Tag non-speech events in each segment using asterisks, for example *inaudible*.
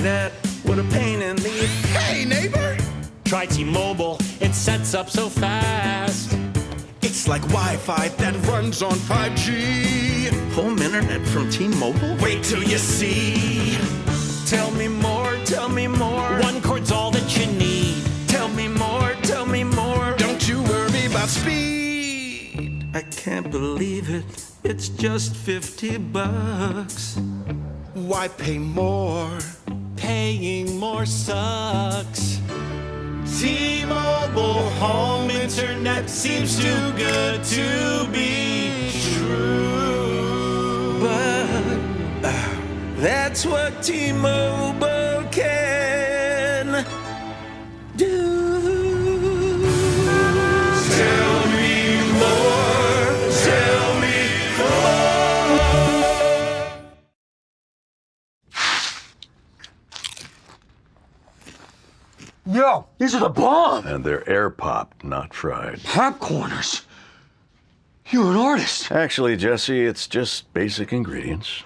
internet. What a pain in the. Hey, neighbor! Try T-Mobile, it sets up so fast. It's like Wi-Fi that runs on 5G. Home internet from T-Mobile? Wait till you see. Tell me more, tell me more. One cord's all that you need. Tell me more, tell me more. Don't you worry about speed. I can't believe it. It's just 50 bucks. Why pay more? Paying more sucks. T-Mobile home internet seems too good to be true. But uh, that's what T-Mobile these are the bomb! And they're air popped, not fried. Popcorners! You're an artist. Actually, Jesse, it's just basic ingredients.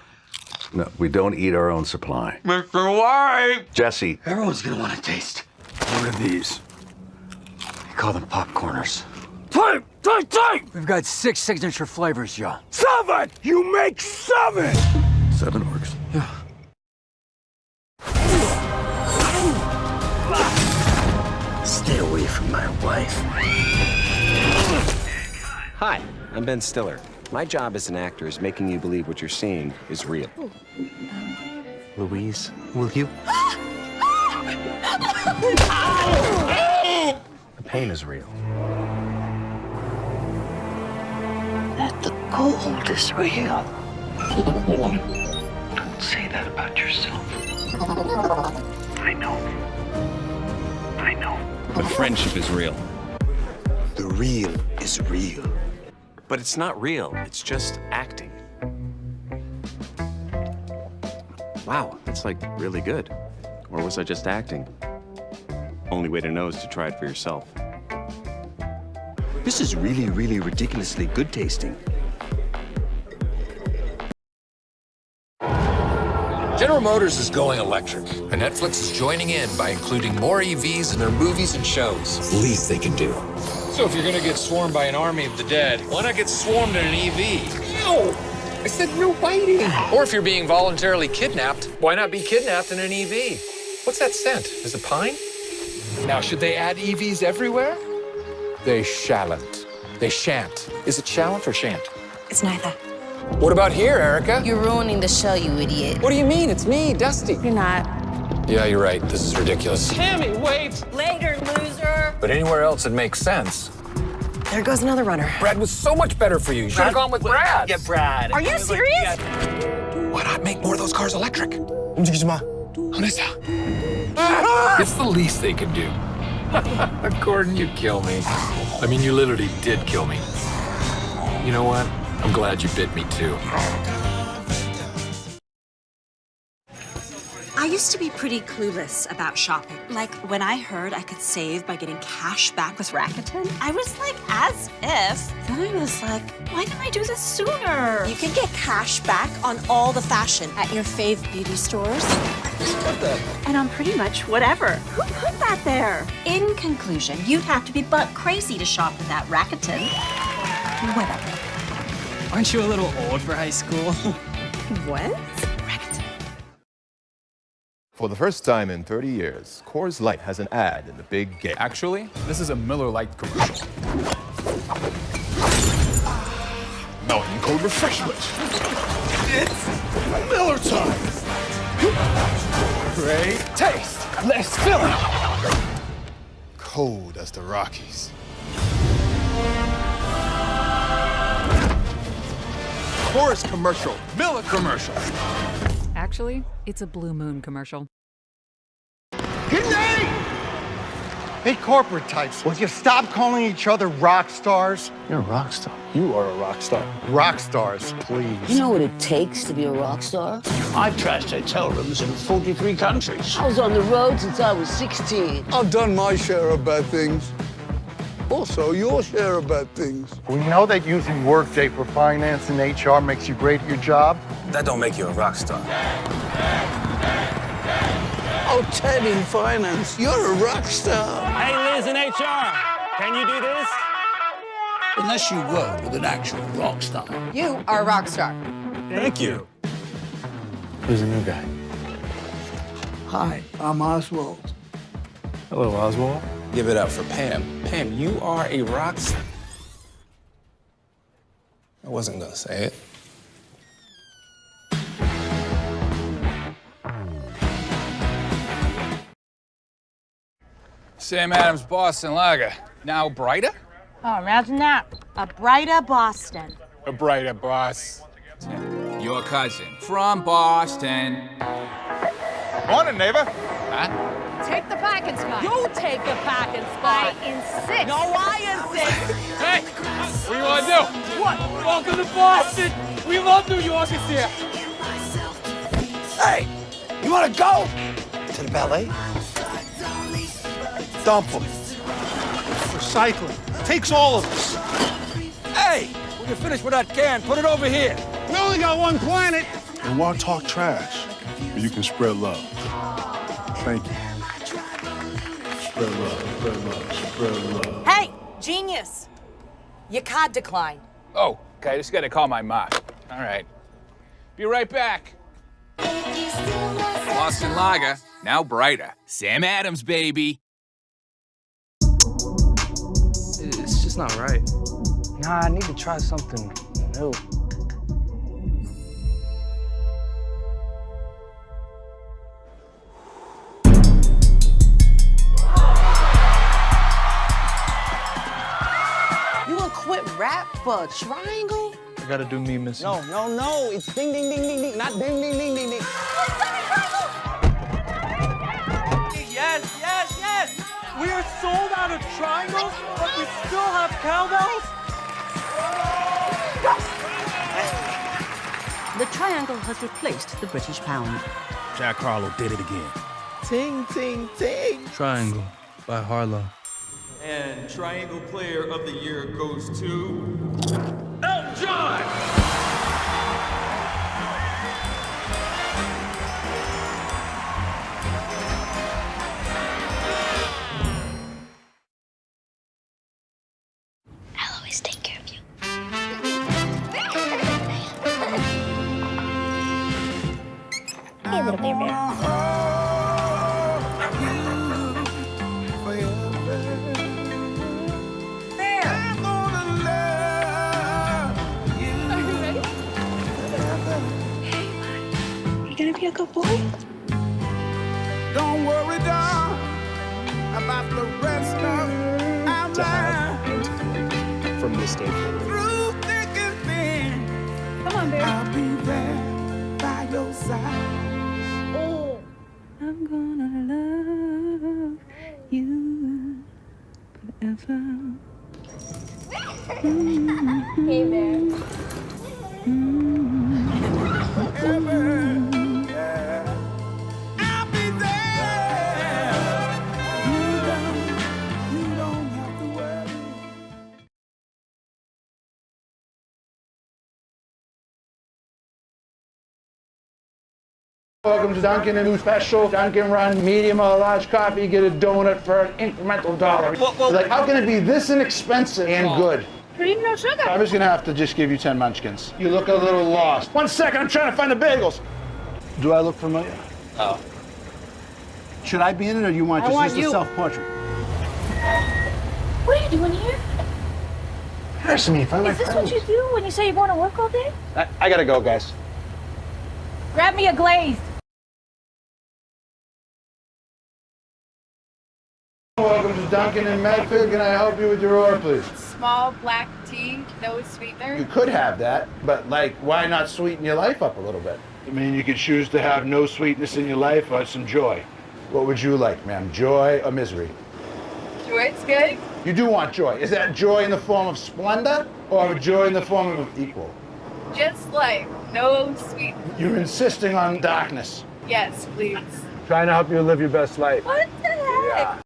No, we don't eat our own supply. Mr. White! Jesse, Everyone's gonna want to taste. What are these? We call them popcorners. Type! Type! Type! We've got six signature flavors, Joe. Seven! You make seven! seven my wife. Hi, I'm Ben Stiller. My job as an actor is making you believe what you're seeing is real. Louise, will you? the pain is real. that the cold is real. Don't say that about yourself. I know. I know. But friendship is real. The real is real. But it's not real, it's just acting. Wow, that's like really good. Or was I just acting? Only way to know is to try it for yourself. This is really, really ridiculously good tasting. General Motors is going electric, and Netflix is joining in by including more EVs in their movies and shows. Least they can do. So if you're gonna get swarmed by an army of the dead, why not get swarmed in an EV? No! I said no biting! Or if you're being voluntarily kidnapped, why not be kidnapped in an EV? What's that scent? Is it pine? Now, should they add EVs everywhere? They shalln't. They shan't. Is it shallant or shan't? It's neither. What about here, Erica? You're ruining the show, you idiot. What do you mean? It's me, Dusty. You're not. Yeah, you're right. This is ridiculous. Tammy, wait! Later, loser. But anywhere else, it makes sense. There goes another runner. Brad was so much better for you. You should have gone with Brad. Yeah, Brad. Are you serious? Why not make more of those cars electric? *laughs* It's the least they can do. *laughs* Gordon, you kill me. I mean, you literally did kill me. You know what? I'm glad you bit me too. I used to be pretty clueless about shopping. Like, when I heard I could save by getting cash back with Rakuten, I was like, as if. Then I was like, why didn't I do this sooner? You can get cash back on all the fashion at your fave beauty stores. And on pretty much whatever. Who put that there? In conclusion, you'd have to be butt crazy to shop with that Rakuten. Whatever. Aren't you a little old for high school? *laughs* What? For the first time in 30 years, Coors Light has an ad in the big game. Actually, this is a Miller Lite commercial. Mountain Cold Refreshment. It's Miller time. Great taste. Less filling. Cold as the Rockies. Coors commercial. Miller commercial. Actually, it's a Blue Moon commercial. Good night! Hey, corporate types, will you stop calling each other rock stars? You're a rock star. You are a rock star. Rock stars, please. You know what it takes to be a rock star? I've trashed hotel rooms in 43 countries. I was on the road since I was 16. I've done my share of bad things. Also, your share of bad things. We know that using Workday for finance and HR makes you great at your job. That don't make you a rock star. Oh, Ted in finance, you're a rock star. Hey, Liz in HR, can you do this? Unless you work with an actual rock star. You are a rock star. Thank you. Who's the new guy? Hi, I'm Oswald. Hello, Oswald. Give it up for Pam. Pam, you are a rock star. I wasn't gonna say it. Sam Adams Boston Lager. Now brighter? Oh, imagine that. A brighter Boston. A brighter boss. Your cousin from Boston. Morning, neighbor. Huh? Take the parking spot. You take the parking spot. I insist. No, I insist. Hey, what do you want to do? What? Welcome to Boston. We love New Yorkers here. Hey, you want to go? To the ballet? Dump them. Recycling. Takes all of us. Hey, when you're finished with that can, put it over here. We only got one planet. And why talk trash? You can spread love. Thank you. Hey, genius. Your card declined. Oh, okay, just gotta call my mom. All right. Be right back. Boston Lager, now brighter. Sam Adams, baby. It's just not right. Nah, I need to try something new. Quit rap for a triangle? I gotta do me, Missy. No, no, no. It's ding, ding, ding, ding, ding. Not ding, ding, ding, ding, ding. Yes, yes, yes! We are sold out of triangles, but we still have cowbells? The triangle has replaced the British pound. Jack Harlow did it again. Ting, ting, ting! Triangle by Harlow. And Triangle Player of the Year goes to. Elton John! I'll always take care of you. Hey, little baby. You gonna a good boy? Don't worry, doll, about the rest of our To have from this day forward. Through thick and thin, Come on, baby. I'll be there by your side. Oh. I'm gonna love you forever. Hey, man. I'll Welcome to Dunkin' and new special. Dunkin' Run, medium or large coffee, get a donut for an incremental dollar. like, how can it be this inexpensive and good? Cream, no sugar. I'm just gonna have to just give you 10 munchkins. You look a little lost. One second, I'm trying to find the bagels. Do I look familiar? Oh. Should I be in it or do you want I just want just a you. self-portrait? What are you doing here? Embarrassing me in front of Is my this what you do when you say you're going to work all day? I, I gotta go, guys. Grab me a glazed. Welcome to Dunkin' in Medford. Can I help you with your order, please? Small black tea, no sweetener. You could have that, but like, why not sweeten your life up a little bit? I mean, you could choose to have no sweetness in your life or some joy. What would you like, ma'am? Joy or misery? Joy's good. You do want joy. Is that joy in the form of Splenda or joy in the form of equal? Just like no sweet. You're insisting on darkness. Yes, please. Trying to help you live your best life. What the heck?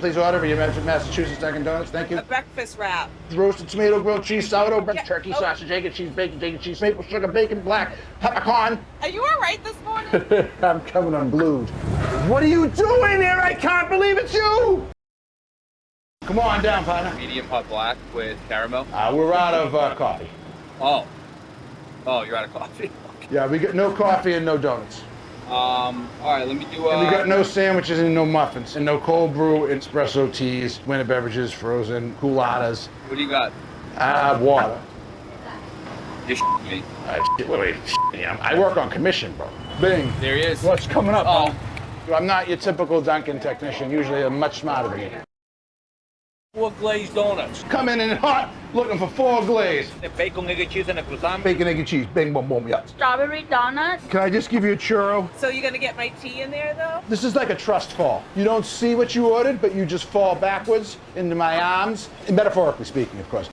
Please order for your Massachusetts Dunkin' Donuts. Thank you. A breakfast wrap. Roasted tomato, grilled cheese, sourdough, bread, Yeah, turkey, oh. sausage, egg and cheese, bacon, bacon, cheese, maple sugar, bacon, black, peppercorn. Are you all right this morning? *laughs* I'm coming unglued. What are you doing here? I can't believe it's you! Come on down, partner. Medium hot black with caramel. Uh, we're out of uh, coffee. Oh. Oh, you're out of coffee. *laughs* Yeah, we got no coffee and no donuts. Um, all right, let me do. Uh, And we got no sandwiches and no muffins, and no cold brew, espresso teas, winter beverages, frozen, Coolattas, What do you got? uh, water. You're me. Uh, shit, wait, wait, shit, I work on commission, bro. Bing. There he is. What's coming up? Oh. bro? I'm not your typical Dunkin' technician. Usually I'm much smarter than you. Four glazed donuts. Come in and hot, looking for four glaze. The bacon, egg, and cheese, and a croissant. Bacon, egg, and cheese. Bing, boom, boom, yeah. Strawberry donuts. Can I just give you a churro? So you're gonna get my tea in there though? This is like a trust fall. You don't see what you ordered, but you just fall backwards into my arms, metaphorically speaking, of course.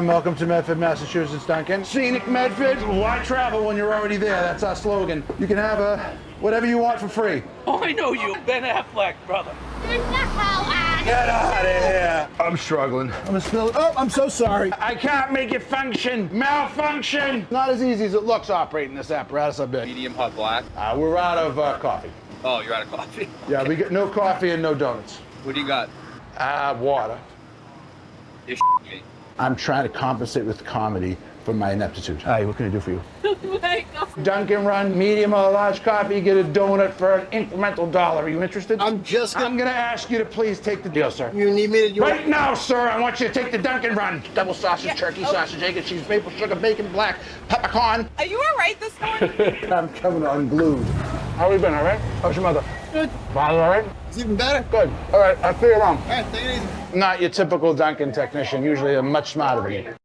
Welcome to Medford, Massachusetts, Dunkin'. Scenic Medford. Why travel when you're already there? That's our slogan. You can have a whatever you want for free. Oh, I know you, Ben Affleck, brother. Get out of here. I'm struggling. I'm gonna spill it. Oh, I'm so sorry. I can't make it function. Malfunction. Not as easy as it looks operating this apparatus, I bet. Medium hot black. Uh, we're out of uh, coffee. Oh, you're out of coffee. *laughs* Yeah, we got no coffee and no donuts. What do you got? Uh, water. You're me. I'm trying to compensate with comedy for my ineptitude. Hi, what can I do for you? *laughs* Oh Dunkin' Run, medium or large coffee, get a donut for an incremental dollar. Are you interested? I'm just gonna... I'm gonna ask you to please take the deal, sir. You need me to... You right now, sir, I want you to take the Dunkin' Run. Double sausage, turkey, oh. sausage, egg and cheese, maple sugar, bacon, black, peppercorn. Are you all right this morning? *laughs* I'm coming unglued. How we been, all right? How's your mother? Good. Father, all right? It's even better. Good. All right, I'll see you around. All right, take it easy. Not your typical Dunkin' technician. Usually I'm much smarter than you.